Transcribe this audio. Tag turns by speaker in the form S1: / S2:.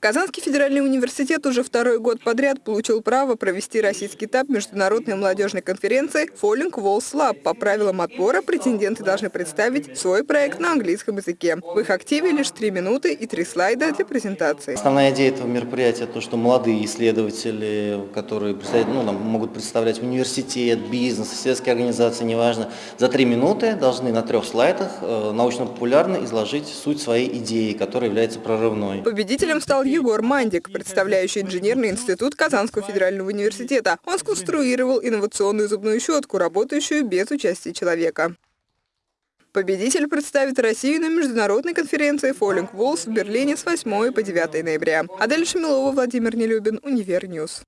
S1: Казанский федеральный университет уже второй год подряд получил право провести российский этап международной молодежной конференции Falling Walls Lab. По правилам отбора претенденты должны представить свой проект на английском языке. В их активе лишь три минуты и три слайда для презентации.
S2: Основная идея этого мероприятия то, что молодые исследователи, которые ну, могут представлять университет, бизнес, сельские организации, неважно, за три минуты должны на трех слайдах э, научно-популярно изложить суть своей идеи, которая является прорывной.
S1: Победителем стал Егор Мандик, представляющий инженерный институт Казанского федерального университета. Он сконструировал инновационную зубную щетку, работающую без участия человека. Победитель представит Россию на международной конференции Falling Walls в Берлине с 8 по 9 ноября. Адель Шамилова, Владимир Нелюбин, Univer News.